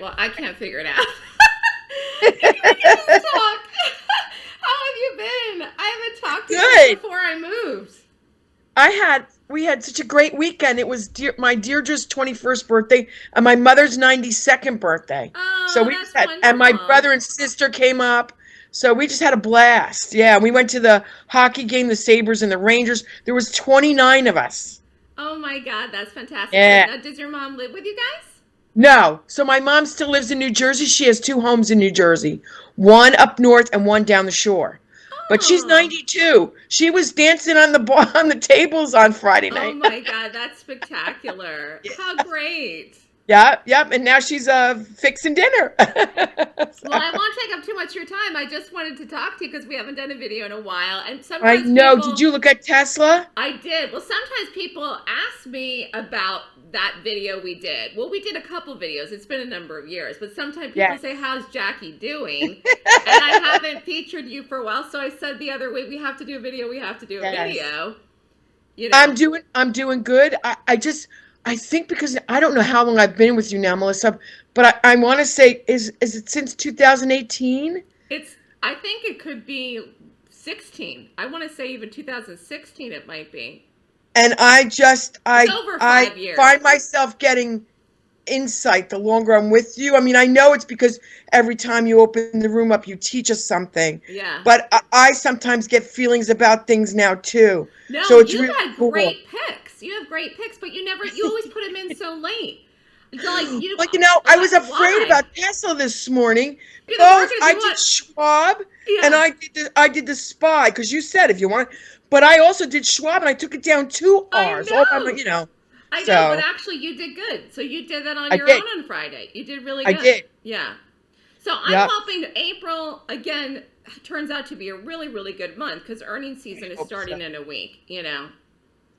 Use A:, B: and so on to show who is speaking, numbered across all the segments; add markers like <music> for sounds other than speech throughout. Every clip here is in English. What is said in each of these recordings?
A: Well, I can't figure it out. <laughs> talk. <laughs> How have you been? I haven't talked to
B: Good.
A: you before I moved.
B: I had we had such a great weekend. It was dear, my Deirdre's 21st birthday and my mother's 92nd birthday.
A: Oh,
B: so we
A: that's
B: just had, and my brother and sister came up. So we just had a blast. Yeah, we went to the hockey game, the Sabres and the Rangers. There was 29 of us.
A: Oh my God, that's fantastic.
B: Yeah.
A: Now, does your mom live with you guys?
B: No. So my mom still lives in New Jersey. She has two homes in New Jersey. One up north and one down the shore. But she's
A: Oh.
B: 92. She was dancing on the bar, <laughs> on the tables on Friday
A: oh
B: night.
A: Oh my God, that's spectacular. <laughs> How great.
B: Yep, yep. And now she's uh fixing dinner. <laughs>
A: Well, I won't take up too much of your time. I just wanted to talk to you because we haven't done a video in a while. And sometimes I
B: know.
A: people-
B: Did you look at Tesla?
A: I did. Well, sometimes people ask me about that video we did. Well, we did a couple videos. It's been a number of years, but sometimes people
B: Yeah.
A: say, "How's Jackie doing?" <laughs> and I haven't featured you for a while, so I said the other week, "We have to do a video. We have to do a
B: Yes.
A: video." You know,
B: I'm doing I'm doing good. I, I just I think because I don't know how long I've been with you now, Melissa, but I, I want to say is is it since 2018?
A: it's. I think it could be 16. I want to say even 2016. It might be.
B: And I just I I
A: years.
B: find myself getting insight the longer I'm with you. I mean, I know it's because every time you open the room up, you teach us something.
A: Yeah.
B: But I, I sometimes get feelings about things now too.
A: No,
B: So it's
A: you
B: really
A: had
B: cool.
A: great picks. You have great picks, but you never. You always put them in so <laughs> late. It's like you.
B: Like you know, I was
A: Why?
B: afraid about Tesla this morning.
A: You're
B: Oh, I
A: you
B: did
A: want-
B: Schwab
A: Yeah.
B: and I did the I did the spy because you said if you want, but I also did Schwab and I took it down two R's. all by
A: know.
B: my- you know,
A: I know, but actually, you did good. So you did that on
B: I
A: your
B: did.
A: own on Friday. You did really
B: I
A: good.
B: did.
A: Yeah. So I'm
B: Yep.
A: hoping April again turns out to be a really, really good month because earnings season is starting
B: so.
A: in a week. You know.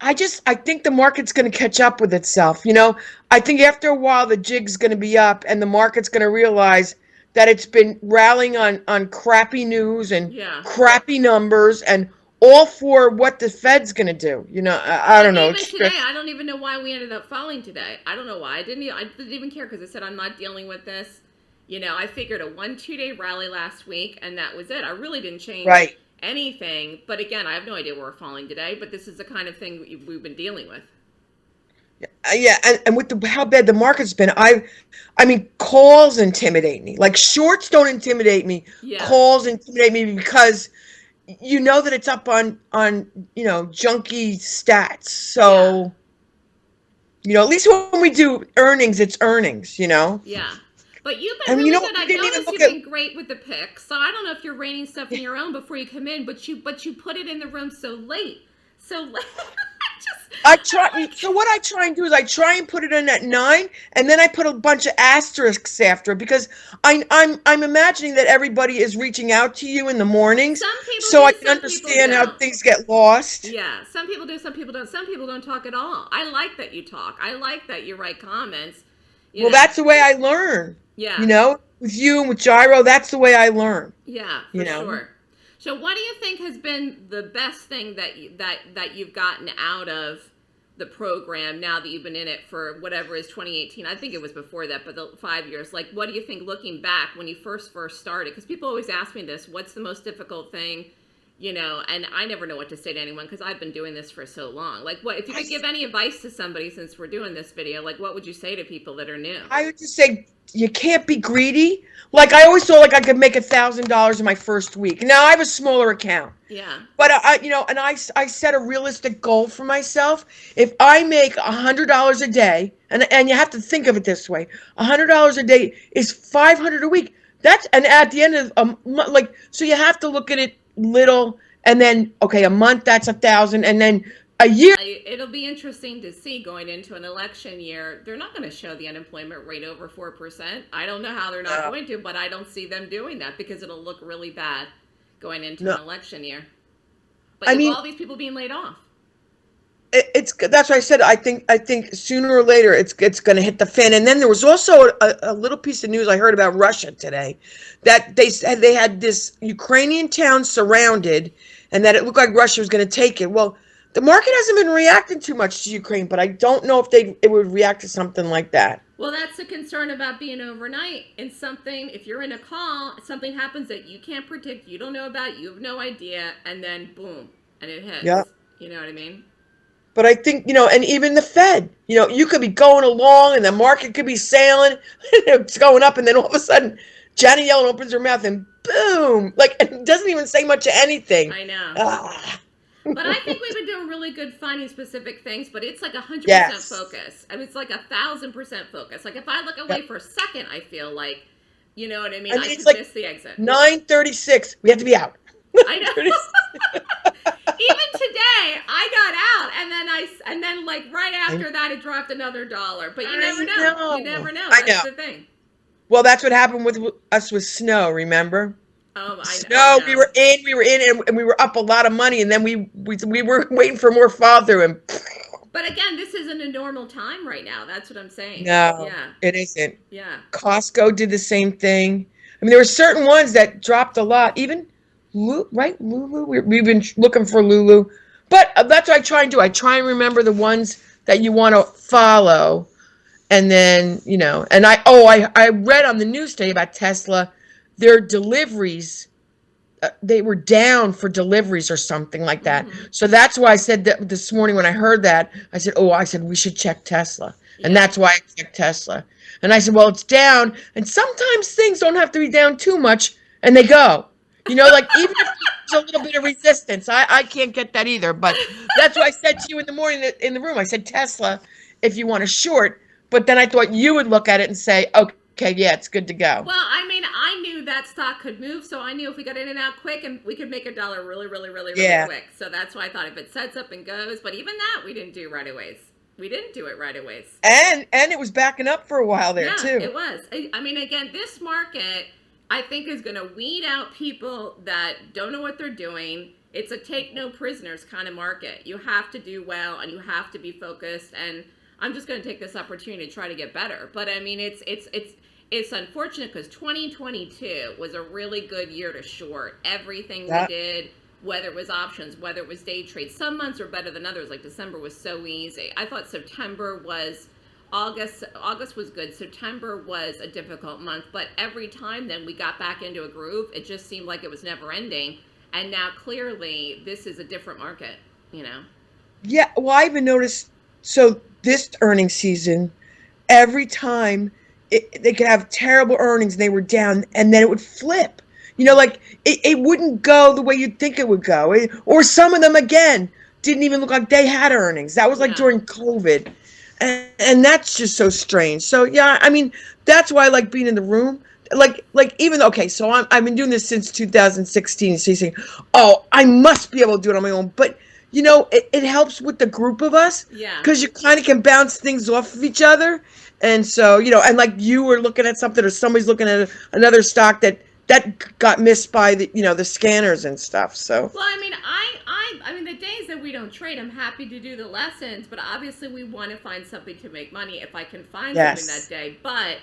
B: I just I think the market's going to catch up with itself. You know, I think after a while the jig's going to be up and the market's going to realize that it's been rallying on on crappy news and
A: Yeah.
B: crappy numbers and all for what the Fed's going to do. You know, I, I don't know.
A: Even today, I don't even know why we ended up falling today. I don't know why. I didn't. I didn't even care because I said I'm not dealing with this. You know, I figured a one two day rally last week, and that was it. I really didn't change
B: right.
A: Anything. But again, I have no idea where we're falling today. But this is the kind of thing we- we've been dealing with.
B: Uh, yeah, and, and with the how bad the market's been, I, I mean, calls intimidate me. Like shorts don't intimidate me.
A: Yeah.
B: Calls intimidate me because you know that it's up on on you know junky stats. So, you know, at least when we do earnings, it's earnings. You know.
A: Yeah. But you've been
B: And
A: really
B: you know,
A: good. I've noticed you've
B: at-
A: been great with the picks. So I don't know if you're rating stuff in your own before you come in, but you but you put it in the room so late. So <laughs> late. Just,
B: I try. So what I try and do is I try and put it in at nine, and then I put a bunch of asterisks after because I, I'm I'm imagining that everybody is reaching out to you in the mornings,
A: Some people
B: so
A: do,
B: I can understand how things get lost.
A: Yeah, some people do, some people don't. Some people don't talk at all. I like that you talk. I like that you write comments. You
B: Well, that's the way I learn.
A: yeah,
B: You know, with you and with Gyro, that's the way I learn.
A: yeah, for
B: you know.
A: sure. So, what do you think has been the best thing that you, that that you've gotten out of the program now that you've been in it for whatever is 2018? I think it was before that, but the five years. Like, what do you think looking back when you first first started? Because people always ask me this: What's the most difficult thing? You know, and I never know what to say to anyone because I've been doing this for so long. Like, what if you could give any advice to somebody since we're doing this video? Like, what would you say to people that are new?
B: I would just say you can't be greedy. Like I always thought, like I could make a thousand dollars in my first week. Now I have a smaller account.
A: yeah,
B: But I, I- you know, and I, I set a realistic goal for myself. If I make a hundred dollars a day, and and you have to think of it this way, a hundred dollars a day is five hundred a week. That's and at the end of a mo- like, so you have to look at it little, and then okay, a month that's a thousand, and then a year.
A: It'll be interesting to see going into an election year. They're not going to show the unemployment rate over four percent. I don't know how they're not
B: No.
A: going to, but I don't see them doing that because it'll look really bad going into
B: No.
A: an election year. But
B: I mean-
A: all these people being laid off.
B: It, it's that's what I said. I think I think sooner or later it's it's going to hit the fan. And then there was also a, a little piece of news I heard about Russia today, that they said they had this Ukrainian town surrounded, and that it looked like Russia was going to take it. Well, the market hasn't been reacting too much to Ukraine, but I don't know if they it would react to something like that.
A: Well, that's the concern about being overnight in something. If you're in a call, something happens that you can't predict, you don't know about, you have no idea, and then boom, and it hits.
B: Yeah.
A: You know what I mean?
B: But I think, you know, and even the Fed, you know, you could be going along and the market could be sailing, <laughs> it's going up, and then all of a sudden, Janet Yellen opens her mouth and boom, like it doesn't even say much of anything.
A: I know.
B: Ah,
A: but I think we've been doing really good finding specific things, but it's like a hundred percent focus. I mean, it's like a thousand percent focus. Like if I look away
B: Yep.
A: for a second, I feel like, you know what I mean?
B: I
A: I,
B: it's
A: could
B: like
A: miss the exit.
B: 936, we have to be out.
A: I <laughs> know. <laughs> Even today, I got out, and then I, and then like right after that, it dropped another dollar. But you
B: I
A: never know.
B: know.
A: You never know.
B: I
A: That's
B: know.
A: the thing.
B: Well, that's what happened with us with snow, remember?
A: Oh, I,
B: Snow,
A: I know.
B: we were in, we were in, and, and we were up a lot of money, and then we we, we were <laughs> waiting for more fall through, and
A: But again, this isn't a normal time right now. That's what I'm saying.
B: no,
A: Yeah.
B: it isn't.
A: Yeah.
B: Costco did the same thing. I mean, there were certain ones that dropped a lot. Even, Lu- right, Lulu. We, we've been looking for Lulu, but uh, that's what I try and do. I try and remember the ones that you want to follow, and then you know. And I oh, I I read on the news today about Tesla. Their deliveries, uh, they were down for deliveries or something like that.
A: Mhm.
B: So that's why I said that this morning when I heard that. I said, oh, I said we should check Tesla. And that's why I checked Tesla. And I said, well, it's down. And sometimes things don't have to be down too much and they go. You know, like even if there's a little bit of resistance, I, I can't get that either. But that's what I said to you in the morning in the room. I said, Tesla, if you want a short. But then I thought you would look at it and say, okay, yeah, it's good to go.
A: Well, I mean, I knew that stock could move, so I knew if we got in and out quick, and we could make a dollar really, really, really, really
B: Yeah.
A: quick. So that's why I thought if it sets up and goes, but even that we didn't do right away. We didn't do it right away.
B: And and it was backing up for a while there
A: yeah,
B: too.
A: it was. I, I mean, again, this market, I think, is going to weed out people that don't know what they're doing. It's a take no prisoners kind of market. You have to do well, and you have to be focused. And I'm just going to take this opportunity to try to get better. But I mean, it's it's it's it's unfortunate because 2022 was a really good year to short everything
B: Yeah.
A: we did. Whether it was options, whether it was day trades, some months were better than others. Like December was so easy. I thought September was August August was good. September was a difficult month, but every time then we got back into a groove. It just seemed like it was never ending. And now clearly this is a different market, you know.
B: Yeah, well, I even noticed. So this earnings season, every time it, they could have terrible earnings and they were down, and then it would flip. You know, like it, it wouldn't go the way you'd think it would go, It- or some of them again didn't even look like they had earnings. That was like
A: Yeah.
B: during COVID, and, and that's just so strange. So yeah, I mean, that's why I like being in the room. Like, like even okay, so I'm, I've been doing this since 2016. So you say, oh, I must be able to do it on my own, but you know, it, it helps with the group of us
A: Yeah.
B: because you kind of can bounce things off of each other. And so, you know, and like you were looking at something or somebody's looking at another stock that that got missed by the, you know, the scanners and stuff. So,
A: Well, I mean, I, I, I mean, the days that we don't trade, I'm happy to do the lessons, but obviously we want to find something to make money if I can find
B: Yes.
A: something that day. But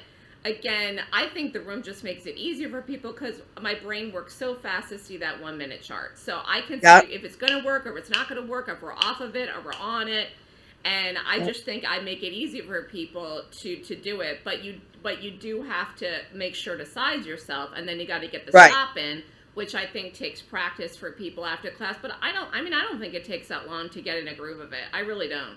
A: again, I think the room just makes it easier for people because my brain works so fast to see that one minute chart. So I can
B: Yep.
A: see if it's going to work or if it's not going to work, if we're off of it or we're on it. And I
B: Yep.
A: just think I make it easier for people to to do it. But you but you do have to make sure to size yourself, and then you got to get the
B: Right.
A: stop in which I think takes practice for people after class. But I don't. I mean, I don't think it takes that long to get in a groove of it. I really don't.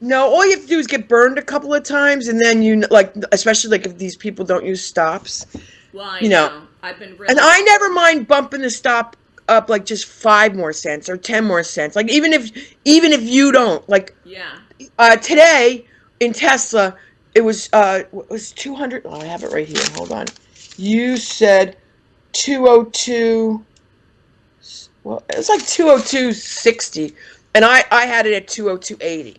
B: no, all you have to do is get burned a couple of times, and then you like, especially like if these people don't use stops.
A: Well, I
B: You know,
A: know. I've been really.
B: And I never mind bumping the stop up like just five more cents or ten more cents. Like even if even if you don't like
A: Yeah.
B: uh, today in Tesla, it was uh, it was two hundred. Oh, I have it right here. Hold on. You said two oh two. Well, it's like two oh two sixty, and I I had it at two oh two eighty.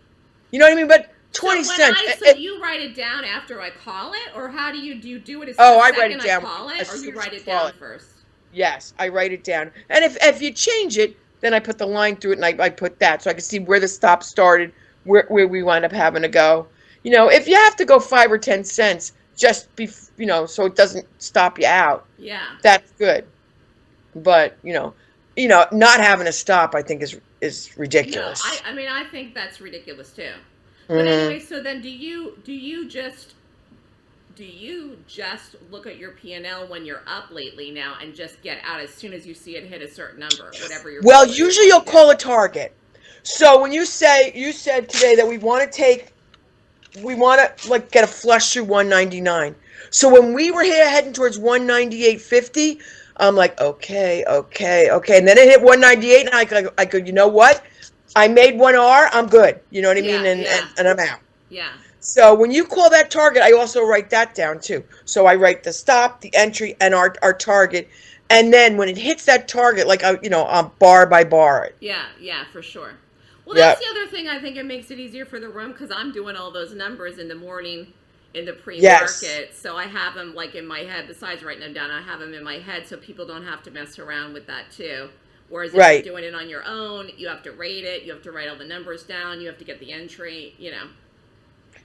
B: You know what I mean? But twenty
A: so when
B: cents.
A: I,
B: it-
A: so
B: it-
A: you write it down after I call it, or how do you do? You do it as
B: Oh, I write it down
A: call it, or you write it down
B: it.
A: first.
B: yes, I write it down, and if if you change it, then I put the line through it, and I, I put that so I can see where the stop started, where where we wind up having to go. You know, if you have to go five or ten cents, just be you know, so it doesn't stop you out.
A: Yeah.
B: That's good. But you know, you know, not having a stop, I think is is
A: No,
B: ridiculous.
A: I, I mean I think that's ridiculous too. But
B: Mhm.
A: anyway, so then do you do you just do you just look at your P&L when you're up lately now and just get out as soon as you see it hit a certain number, whatever your
B: Well, usually you'll call a target. So when you say you said today that we want to take, we want to like get a flush through 199. So when we were here heading towards 198.50, I'm like, okay, okay, okay, and then it hit 198, and I could, I could, you know what? I made one R. I'm good. You know what I mean? And,
A: yeah.
B: and and I'm out.
A: Yeah.
B: So when you call that target, I also write that down too. So I write the stop, the entry, and our our target, and then when it hits that target, like I, you know, um, bar by bar.
A: Yeah, yeah, for sure. Well, that's the other thing. I think it makes it easier for the room because I'm doing all those numbers in the morning in the pre-market, so I have them like in my head. Besides writing them down, I have them in my head so people don't have to mess around with that too. Whereas if
B: Right.
A: you're doing it on your own, you have to rate it, you have to write all the numbers down, you have to get the entry. You know.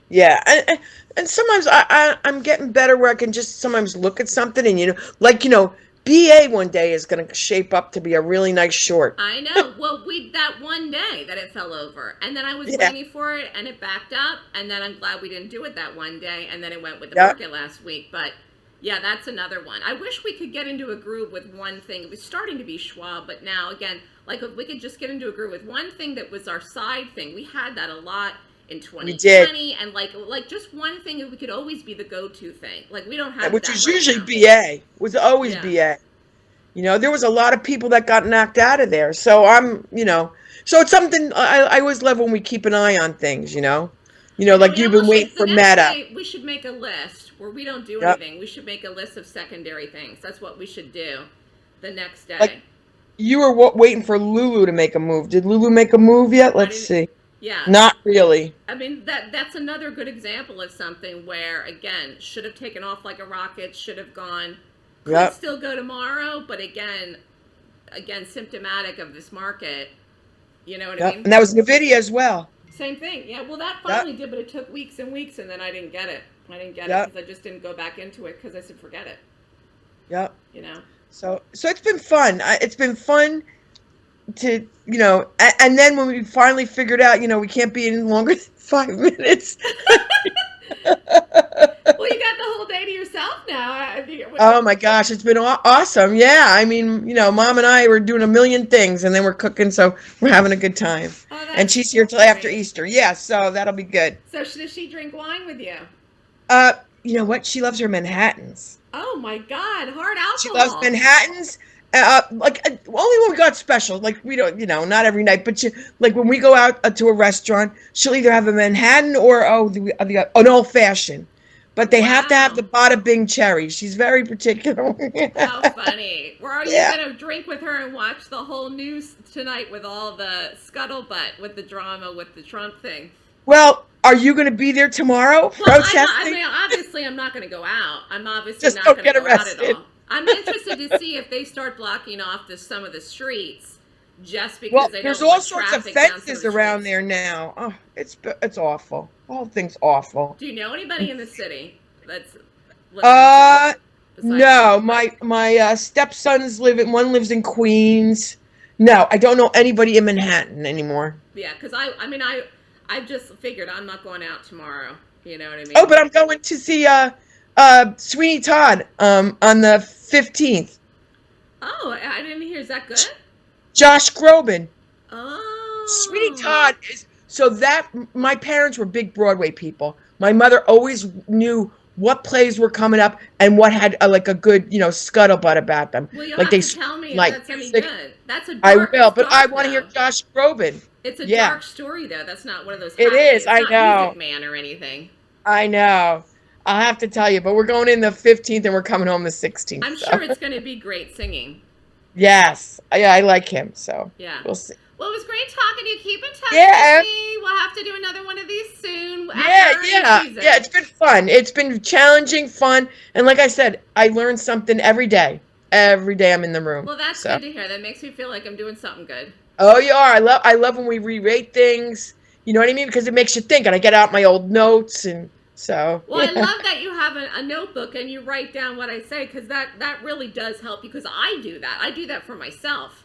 B: Yeah, and and, and sometimes I, I I'm getting better where I can just sometimes look at something and you know, like you know, BA one day is going to shape up to be a really nice short.
A: I know. well, we that one day that it fell over, and then I was
B: Yeah.
A: waiting for it, and it backed up, and then I'm glad we didn't do it that one day, and then it went with the
B: Yeah.
A: market last week. But yeah, that's another one. I wish we could get into a groove with one thing. It was starting to be Schwab, but now again, like if we could just get into a groove with one thing that was our side thing. We had that a lot in 2020, and like like just one thing that we could always be the go-to thing. Like we don't have
B: which
A: that
B: was
A: right
B: usually
A: now.
B: BA. Was always
A: Yeah.
B: BA. You know, there was a lot of people that got knocked out of there. So I'm, you know, so it's something I, I always love when we keep an eye on things. You know, you know, like you've been waiting for Meta.
A: day, we should make a list where we don't do
B: Yep.
A: anything. We should make a list of secondary things. That's what we should do the next day.
B: Like- You were wa- waiting for Lulu to make a move. Did Lulu make a move yet? Let's see.
A: Yeah.
B: Not really.
A: I mean that that's another good example of something where again should have taken off like a rocket, should have gone could
B: Yep.
A: still go tomorrow, but again again symptomatic of this market. You know what I
B: Yep.
A: mean?
B: And that was Nvidia as well.
A: Same thing. Yeah, well that finally did, but it took weeks and weeks and then I didn't get it. I didn't get
B: Yep.
A: it because I just didn't go back into it because I said forget it.
B: Yep.
A: You know.
B: So so it's been fun. I, it's been fun to you know, and, and then when we finally figured out, you know, we can't be any longer than <laughs> five minutes.
A: Well, you got the whole day to yourself now. I think
B: Oh my gosh, it's been aw- awesome. Yeah, I mean, you know, mom and I were doing a million things, and then we're cooking, so we're having a good time.
A: Oh,
B: And she's here till after. Easter. Yeah, so that'll be good.
A: So does she drink wine with you?
B: Uh, you know what? She loves her Manhattans.
A: Oh my God, hard alcohol.
B: She loves Manhattans. Uh, like uh, only when we got special. Like we don't, you know, not every night, but like when we go out uh, to a restaurant, she'll either have a Manhattan or oh, the, uh, the an old fashioned. But they have to have the Bada Bing cherry. She's very particular. <laughs>
A: How funny. Are you
B: Yeah.
A: going to drink with her and watch the whole news tonight with all the scuttlebutt with the drama with the Trump thing?
B: well, are you going to be there tomorrow
A: Well, I'm
B: protesting?
A: not, I mean, obviously, I'm not going to go out. I'm obviously
B: Just
A: not going to go out at all. I'm interested to see if they start blocking off the, some of the streets just because
B: well,
A: they
B: there's
A: don't
B: all sorts of
A: traffic down some
B: fences around there now. Oh, it's it's awful. The whole thing's awful.
A: Do you know anybody in the city that's
B: Uh, no, my my uh, stepsons live in one lives in Queens. No, I don't know anybody in Manhattan anymore.
A: Yeah, because I, I mean, I, I just figured I'm not going out tomorrow. You know what I mean?
B: Oh, but I'm going to see uh uh Sweeney Todd um on the 15th.
A: Oh, I I didn't hear. Is that good?
B: Josh Groban.
A: Oh.
B: Sweeney Todd is so that my parents were big Broadway people. My mother always knew what plays were coming up and what had uh, like a good, you know, scuttlebutt about them.
A: Well, you'll
B: like
A: have
B: they
A: to tell me
B: like
A: if that's any
B: music.
A: good. That's a dark,
B: I
A: will,
B: but I want to hear. Josh Groban.
A: It's a
B: yeah.
A: dark story though. That's not one of those.
B: It
A: happy-
B: is,
A: it's
B: I
A: not
B: know.
A: Music Man or anything.
B: I know. I'll have to tell you, but we're going in the 15th and we're coming home the 16th.
A: I'm
B: so.
A: sure it's going to be great singing. <laughs>
B: Yes. Yeah, I like him, so
A: Yeah.
B: we'll see.
A: Well, it was great talking to you. Keep in touch
B: Yeah.
A: with me. We'll have to do another one of these soon.
B: Yeah, yeah.
A: season.
B: Yeah, it's been fun. It's been challenging, fun, and like I said, I learn something every day. Every day I'm in the room.
A: Well, that's
B: so.
A: good to hear. That makes me feel like I'm doing something good.
B: Oh, you are. I love. I love when we re-rate things. You know what I mean? Because it makes you think, and I get out my old notes, and so.
A: Well, I love that you have a, a notebook and you write down what I say because that that really does help. Because I do that. I do that for myself.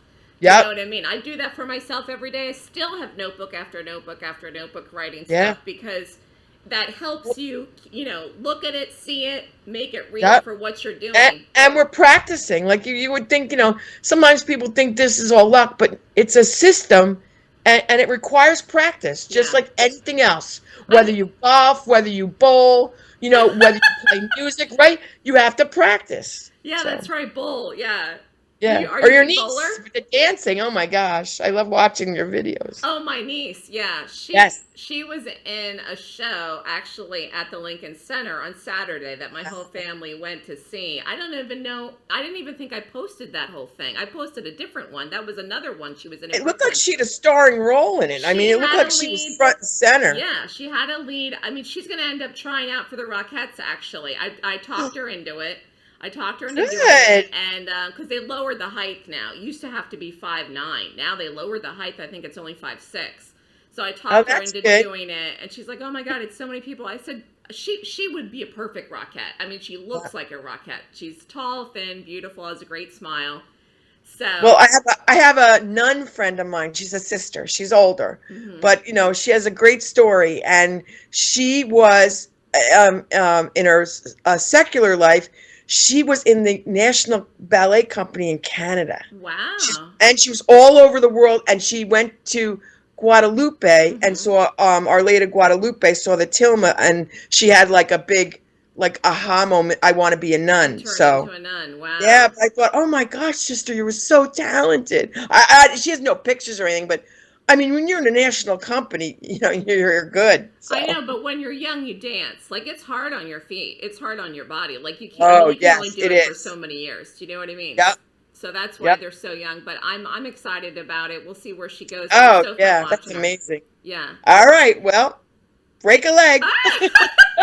A: You know what I mean? I do that for myself every day. I still have notebook after notebook after notebook writing
B: Yeah.
A: stuff because that helps you, you know, look at it, see it, make it real
B: Yep.
A: for what you're doing.
B: and, and we're practicing. Like you, you would think, you know, sometimes people think this is all luck, but it's a system, and, and it requires practice, just
A: Yeah.
B: like anything else. Whether you golf, whether you bowl, you know, whether you play <laughs> music, right? You have to practice.
A: yeah,
B: so.
A: that's right. bowl. Yeah.
B: Yeah,
A: You-
B: or
A: you
B: your niece with the dancing. Oh my gosh, I love watching your videos.
A: Oh, my niece. Yeah. She,
B: Yes.
A: She was in a show actually at the Lincoln Center on Saturday that my whole family went to see. I don't even know. I didn't even think I posted that whole thing. I posted a different one. That was another one she was in.
B: It looked like she had a starring role in it. I mean, it looked like
A: a
B: she was front and center.
A: Yeah, she had a lead. I mean, she's going to end up trying out for the Rockettes. Actually, I I talked her into it. I talked her into doing it, and because they lowered the height now, it used to have to be five nine. Now they lowered the height. I think it's only five six. So I talked her
B: Oh, that's
A: into
B: good.
A: doing it, and she's like, "Oh my god, it's so many people." I said, "She she would be a perfect Rockette. I mean, she looks like a Rockette. She's tall, thin, beautiful, has a great smile." So
B: Well, I have a, I have a nun friend of mine. She's a sister. She's older,
A: mhm.
B: but you know she has a great story, and she was um, um, in her uh, secular life. She was in the National Ballet Company in Canada.
A: wow,
B: She's, and she was all over the world and she went to Guadalupe
A: Mhm.
B: and saw um Our Lady Guadalupe saw the Tilma and she had like a big like aha moment I want to be a nun so
A: a nun. Wow.
B: yeah but I thought oh my gosh sister you were so talented I, I she has no pictures or anything but I mean when you're in a national company <laughs> you know you're, you're good so.
A: I know, but when you're young, you dance. Like it's hard on your feet. It's hard on your body. Like you can't.
B: Oh,
A: you can only do
B: it
A: it, for so many years. Do you know what I mean?
B: Yep.
A: So that's why
B: Yep.
A: they're so young. But I'm I'm excited about it. We'll see where she goes.
B: Oh
A: so
B: yeah that's
A: watching her.
B: amazing
A: Yeah.
B: all right well break a leg ah! <laughs> <laughs>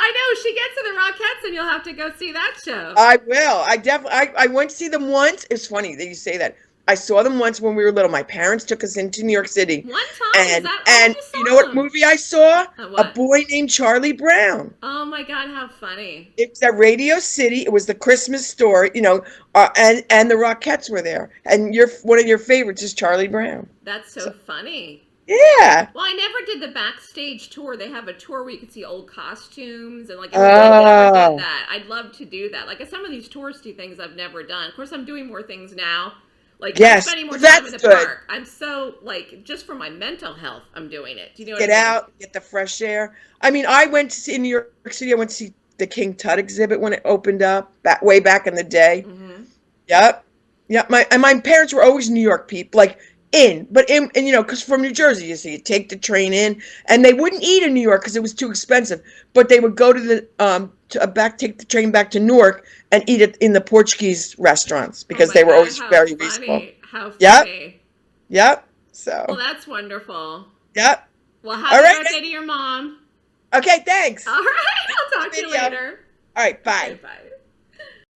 A: I know she gets to the Rockettes, and you'll have to go see that show.
B: I will. I definitely. I, I went to see them once. It's funny that you say that. I saw them once when we were little. My parents took us into New York City,
A: One time,
B: and and
A: you
B: you know what movie I saw? A boy named Charlie Brown.
A: Oh my God, how funny!
B: It was at Radio City. It was the Christmas story, you know, uh, and and the Rockettes were there. And your one of your favorites is Charlie Brown.
A: That's so funny.
B: Yeah.
A: Well, I never did the backstage tour. They have a tour where you can see old costumes and like
B: Oh.
A: that. I'd love to do that. Like some of these touristy things I've never done. Of course, I'm doing more things now. Like
B: Yes,
A: I'm spending more time in the
B: good.
A: park. I'm so like just for my mental health, I'm doing it. Do you know what
B: Get
A: I mean?
B: out, get the fresh air. I mean, I went to see in New York City. I went to see the King Tut exhibit when it opened up back way back in the day.
A: hmm
B: Yep. Yep. My and my parents were always New York people, like in, but in, and you know, because from New Jersey, you see, you take the train in, and they wouldn't eat in New York because it was too expensive. But they would go to the um to uh, back, take the train back to Newark and eat it in the Portuguese restaurants because
A: Oh
B: they were
A: God,
B: always very
A: funny.
B: reasonable.
A: How
B: Yep.
A: funny.
B: Yep. So.
A: Well, that's wonderful.
B: Yep.
A: Well, happy
B: All right.
A: birthday to your mom.
B: Okay. Thanks.
A: All right, I'll talk to you later.
B: All right. Bye.
A: Okay, bye.